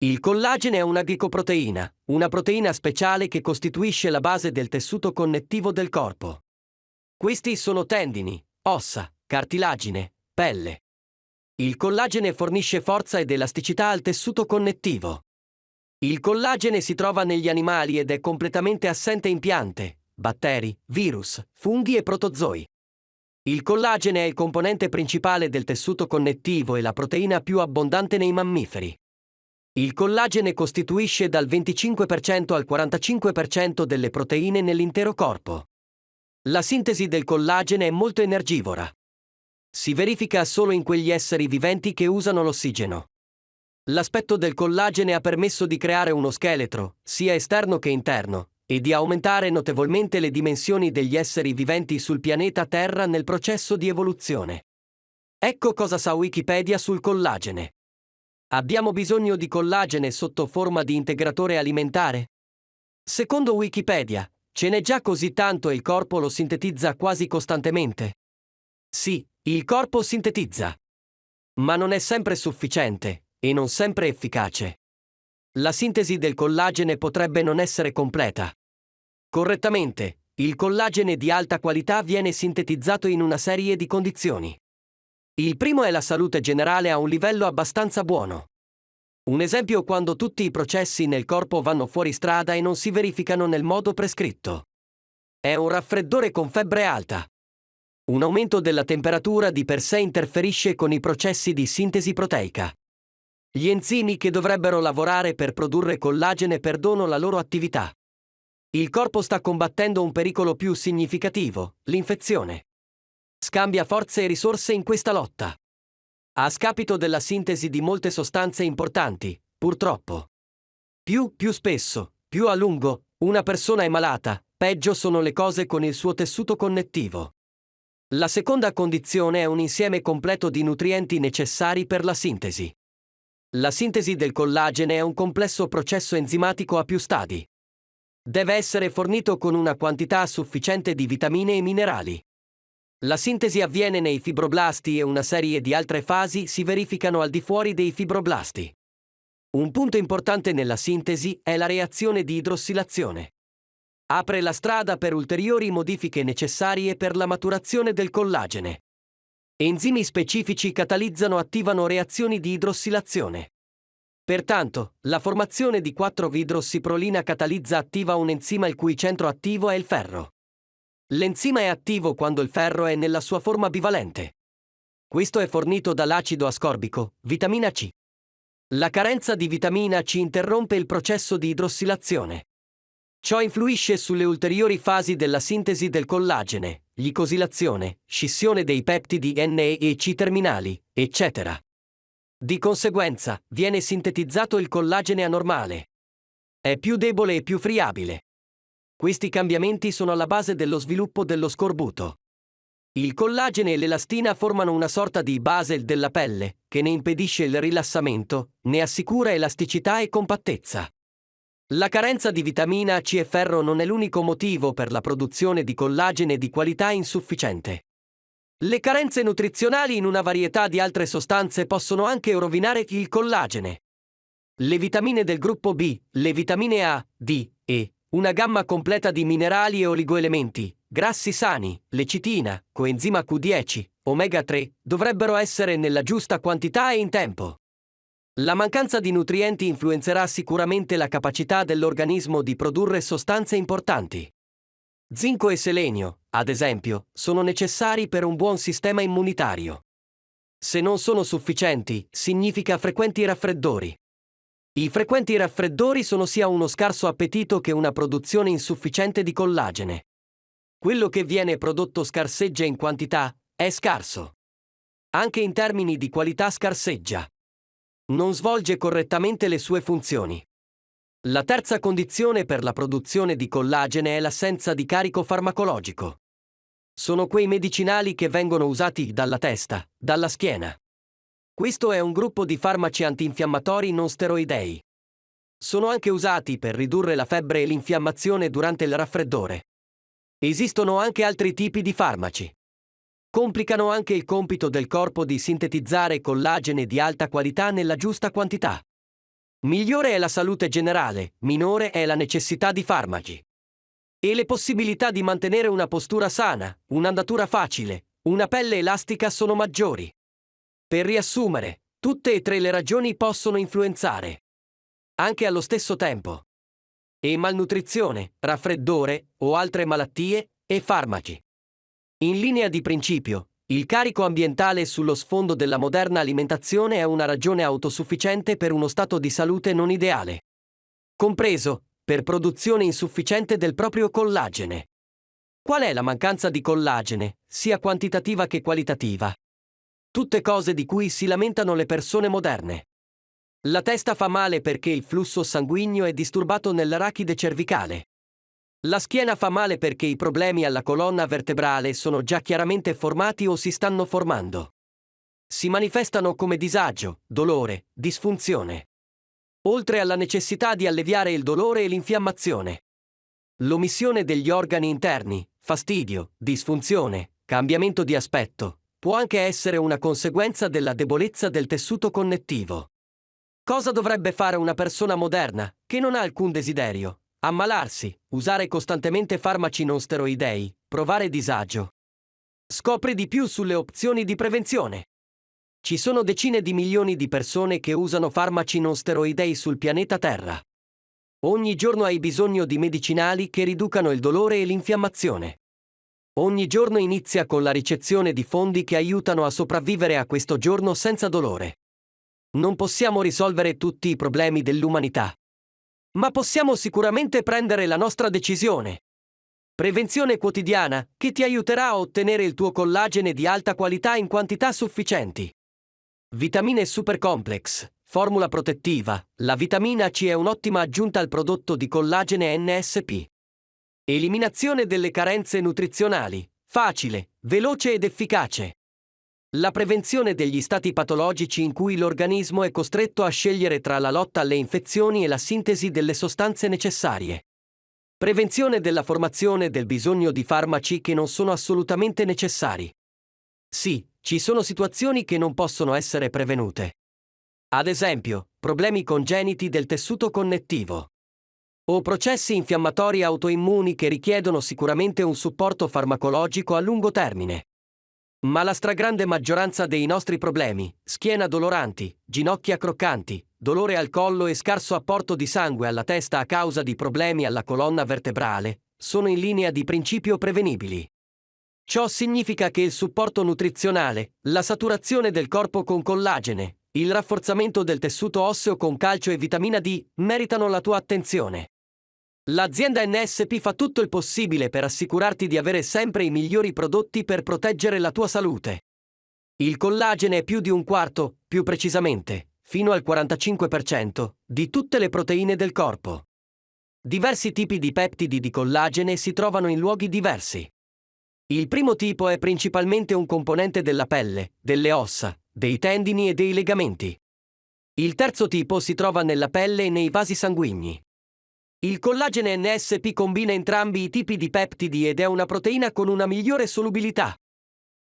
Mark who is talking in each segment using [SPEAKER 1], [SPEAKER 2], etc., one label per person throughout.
[SPEAKER 1] Il collagene è una glicoproteina, una proteina speciale che costituisce la base del tessuto connettivo del corpo. Questi sono tendini, ossa, cartilagine, pelle. Il collagene fornisce forza ed elasticità al tessuto connettivo. Il collagene si trova negli animali ed è completamente assente in piante, batteri, virus, funghi e protozoi. Il collagene è il componente principale del tessuto connettivo e la proteina più abbondante nei mammiferi. Il collagene costituisce dal 25% al 45% delle proteine nell'intero corpo. La sintesi del collagene è molto energivora. Si verifica solo in quegli esseri viventi che usano l'ossigeno. L'aspetto del collagene ha permesso di creare uno scheletro, sia esterno che interno, e di aumentare notevolmente le dimensioni degli esseri viventi sul pianeta Terra nel processo di evoluzione. Ecco cosa sa Wikipedia sul collagene. Abbiamo bisogno di collagene sotto forma di integratore alimentare? Secondo Wikipedia, ce n'è già così tanto e il corpo lo sintetizza quasi costantemente. Sì, il corpo sintetizza. Ma non è sempre sufficiente e non sempre efficace. La sintesi del collagene potrebbe non essere completa. Correttamente, il collagene di alta qualità viene sintetizzato in una serie di condizioni. Il primo è la salute generale a un livello abbastanza buono. Un esempio quando tutti i processi nel corpo vanno fuori strada e non si verificano nel modo prescritto. È un raffreddore con febbre alta. Un aumento della temperatura di per sé interferisce con i processi di sintesi proteica. Gli enzimi che dovrebbero lavorare per produrre collagene perdono la loro attività. Il corpo sta combattendo un pericolo più significativo, l'infezione scambia forze e risorse in questa lotta. A scapito della sintesi di molte sostanze importanti, purtroppo. Più, più spesso, più a lungo, una persona è malata, peggio sono le cose con il suo tessuto connettivo. La seconda condizione è un insieme completo di nutrienti necessari per la sintesi. La sintesi del collagene è un complesso processo enzimatico a più stadi. Deve essere fornito con una quantità sufficiente di vitamine e minerali. La sintesi avviene nei fibroblasti e una serie di altre fasi si verificano al di fuori dei fibroblasti. Un punto importante nella sintesi è la reazione di idrossilazione. Apre la strada per ulteriori modifiche necessarie per la maturazione del collagene. Enzimi specifici catalizzano attivano reazioni di idrossilazione. Pertanto, la formazione di 4-vidrossiprolina catalizza attiva un enzima il cui centro attivo è il ferro. L'enzima è attivo quando il ferro è nella sua forma bivalente. Questo è fornito dall'acido ascorbico, vitamina C. La carenza di vitamina C interrompe il processo di idrossilazione. Ciò influisce sulle ulteriori fasi della sintesi del collagene, glicosilazione, scissione dei peptidi N e C terminali, eccetera. Di conseguenza, viene sintetizzato il collagene anormale. È più debole e più friabile. Questi cambiamenti sono alla base dello sviluppo dello scorbuto. Il collagene e l'elastina formano una sorta di base della pelle, che ne impedisce il rilassamento, ne assicura elasticità e compattezza. La carenza di vitamina C e ferro non è l'unico motivo per la produzione di collagene di qualità insufficiente. Le carenze nutrizionali in una varietà di altre sostanze possono anche rovinare il collagene. Le vitamine del gruppo B, le vitamine A, D, E, una gamma completa di minerali e oligoelementi, grassi sani, lecitina, coenzima Q10, omega 3, dovrebbero essere nella giusta quantità e in tempo. La mancanza di nutrienti influenzerà sicuramente la capacità dell'organismo di produrre sostanze importanti. Zinco e selenio, ad esempio, sono necessari per un buon sistema immunitario. Se non sono sufficienti, significa frequenti raffreddori. I frequenti raffreddori sono sia uno scarso appetito che una produzione insufficiente di collagene. Quello che viene prodotto scarseggia in quantità, è scarso. Anche in termini di qualità scarseggia. Non svolge correttamente le sue funzioni. La terza condizione per la produzione di collagene è l'assenza di carico farmacologico. Sono quei medicinali che vengono usati dalla testa, dalla schiena. Questo è un gruppo di farmaci antinfiammatori non steroidei. Sono anche usati per ridurre la febbre e l'infiammazione durante il raffreddore. Esistono anche altri tipi di farmaci. Complicano anche il compito del corpo di sintetizzare collagene di alta qualità nella giusta quantità. Migliore è la salute generale, minore è la necessità di farmaci. E le possibilità di mantenere una postura sana, un'andatura facile, una pelle elastica sono maggiori. Per riassumere, tutte e tre le ragioni possono influenzare. Anche allo stesso tempo. E malnutrizione, raffreddore o altre malattie e farmaci. In linea di principio, il carico ambientale sullo sfondo della moderna alimentazione è una ragione autosufficiente per uno stato di salute non ideale. Compreso, per produzione insufficiente del proprio collagene. Qual è la mancanza di collagene, sia quantitativa che qualitativa? Tutte cose di cui si lamentano le persone moderne. La testa fa male perché il flusso sanguigno è disturbato nell'arachide cervicale. La schiena fa male perché i problemi alla colonna vertebrale sono già chiaramente formati o si stanno formando. Si manifestano come disagio, dolore, disfunzione. Oltre alla necessità di alleviare il dolore e l'infiammazione. L'omissione degli organi interni, fastidio, disfunzione, cambiamento di aspetto, può anche essere una conseguenza della debolezza del tessuto connettivo. Cosa dovrebbe fare una persona moderna, che non ha alcun desiderio, Ammalarsi, usare costantemente farmaci non steroidei, provare disagio. Scopri di più sulle opzioni di prevenzione. Ci sono decine di milioni di persone che usano farmaci non steroidei sul pianeta Terra. Ogni giorno hai bisogno di medicinali che riducano il dolore e l'infiammazione. Ogni giorno inizia con la ricezione di fondi che aiutano a sopravvivere a questo giorno senza dolore. Non possiamo risolvere tutti i problemi dell'umanità. Ma possiamo sicuramente prendere la nostra decisione. Prevenzione quotidiana che ti aiuterà a ottenere il tuo collagene di alta qualità in quantità sufficienti. Vitamine Super Complex, formula protettiva. La vitamina C è un'ottima aggiunta al prodotto di collagene NSP. Eliminazione delle carenze nutrizionali. Facile, veloce ed efficace. La prevenzione degli stati patologici in cui l'organismo è costretto a scegliere tra la lotta alle infezioni e la sintesi delle sostanze necessarie. Prevenzione della formazione del bisogno di farmaci che non sono assolutamente necessari. Sì, ci sono situazioni che non possono essere prevenute. Ad esempio, problemi congeniti del tessuto connettivo. O processi infiammatori autoimmuni che richiedono sicuramente un supporto farmacologico a lungo termine. Ma la stragrande maggioranza dei nostri problemi, schiena doloranti, ginocchia croccanti, dolore al collo e scarso apporto di sangue alla testa a causa di problemi alla colonna vertebrale, sono in linea di principio prevenibili. Ciò significa che il supporto nutrizionale, la saturazione del corpo con collagene, il rafforzamento del tessuto osseo con calcio e vitamina D meritano la tua attenzione. L'azienda NSP fa tutto il possibile per assicurarti di avere sempre i migliori prodotti per proteggere la tua salute. Il collagene è più di un quarto, più precisamente, fino al 45%, di tutte le proteine del corpo. Diversi tipi di peptidi di collagene si trovano in luoghi diversi. Il primo tipo è principalmente un componente della pelle, delle ossa, dei tendini e dei legamenti. Il terzo tipo si trova nella pelle e nei vasi sanguigni. Il collagene NSP combina entrambi i tipi di peptidi ed è una proteina con una migliore solubilità.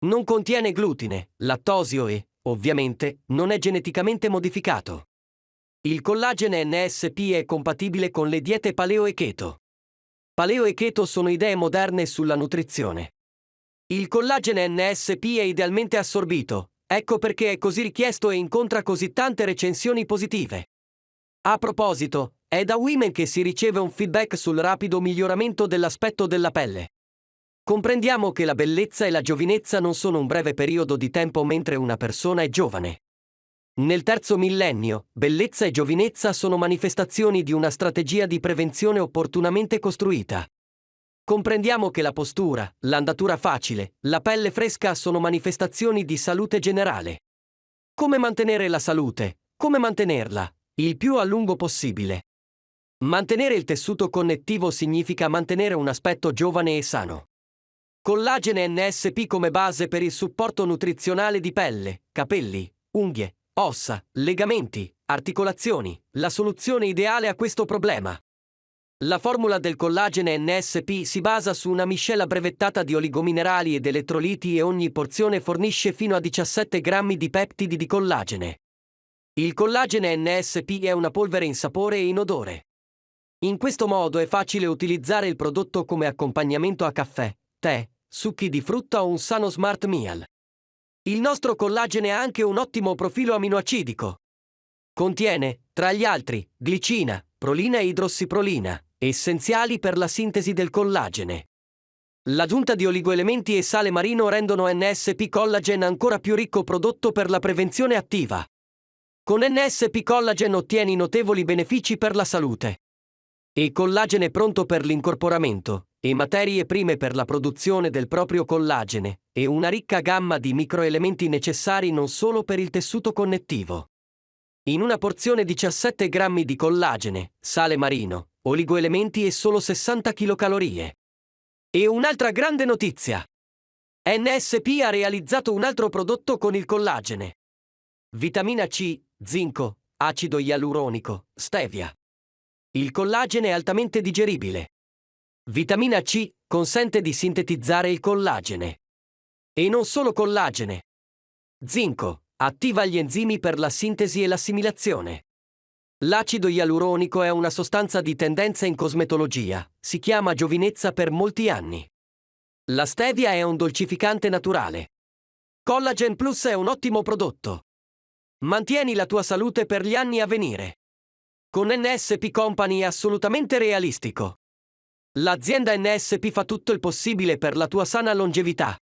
[SPEAKER 1] Non contiene glutine, lattosio e, ovviamente, non è geneticamente modificato. Il collagene NSP è compatibile con le diete paleo e keto. Paleo e keto sono idee moderne sulla nutrizione. Il collagene NSP è idealmente assorbito, ecco perché è così richiesto e incontra così tante recensioni positive. A proposito, è da Women che si riceve un feedback sul rapido miglioramento dell'aspetto della pelle. Comprendiamo che la bellezza e la giovinezza non sono un breve periodo di tempo mentre una persona è giovane. Nel terzo millennio, bellezza e giovinezza sono manifestazioni di una strategia di prevenzione opportunamente costruita. Comprendiamo che la postura, l'andatura facile, la pelle fresca sono manifestazioni di salute generale. Come mantenere la salute? Come mantenerla? Il più a lungo possibile. Mantenere il tessuto connettivo significa mantenere un aspetto giovane e sano. Collagene NSP come base per il supporto nutrizionale di pelle, capelli, unghie, ossa, legamenti, articolazioni, la soluzione ideale a questo problema. La formula del collagene NSP si basa su una miscela brevettata di oligominerali ed elettroliti e ogni porzione fornisce fino a 17 grammi di peptidi di collagene. Il collagene NSP è una polvere in sapore e in odore. In questo modo è facile utilizzare il prodotto come accompagnamento a caffè, tè, succhi di frutta o un sano smart meal. Il nostro collagene ha anche un ottimo profilo aminoacidico. Contiene, tra gli altri, glicina, prolina e idrossiprolina, essenziali per la sintesi del collagene. L'aggiunta di oligoelementi e sale marino rendono NSP Collagen ancora più ricco prodotto per la prevenzione attiva. Con NSP Collagen ottieni notevoli benefici per la salute. E collagene pronto per l'incorporamento, e materie prime per la produzione del proprio collagene, e una ricca gamma di microelementi necessari non solo per il tessuto connettivo. In una porzione 17 grammi di collagene, sale marino, oligoelementi e solo 60 kcal. E un'altra grande notizia! NSP ha realizzato un altro prodotto con il collagene. Vitamina C, zinco, acido ialuronico, stevia. Il collagene è altamente digeribile. Vitamina C consente di sintetizzare il collagene. E non solo collagene. Zinco attiva gli enzimi per la sintesi e l'assimilazione. L'acido ialuronico è una sostanza di tendenza in cosmetologia, si chiama giovinezza per molti anni. La stevia è un dolcificante naturale. Collagen Plus è un ottimo prodotto. Mantieni la tua salute per gli anni a venire. Con NSP Company è assolutamente realistico. L'azienda NSP fa tutto il possibile per la tua sana longevità.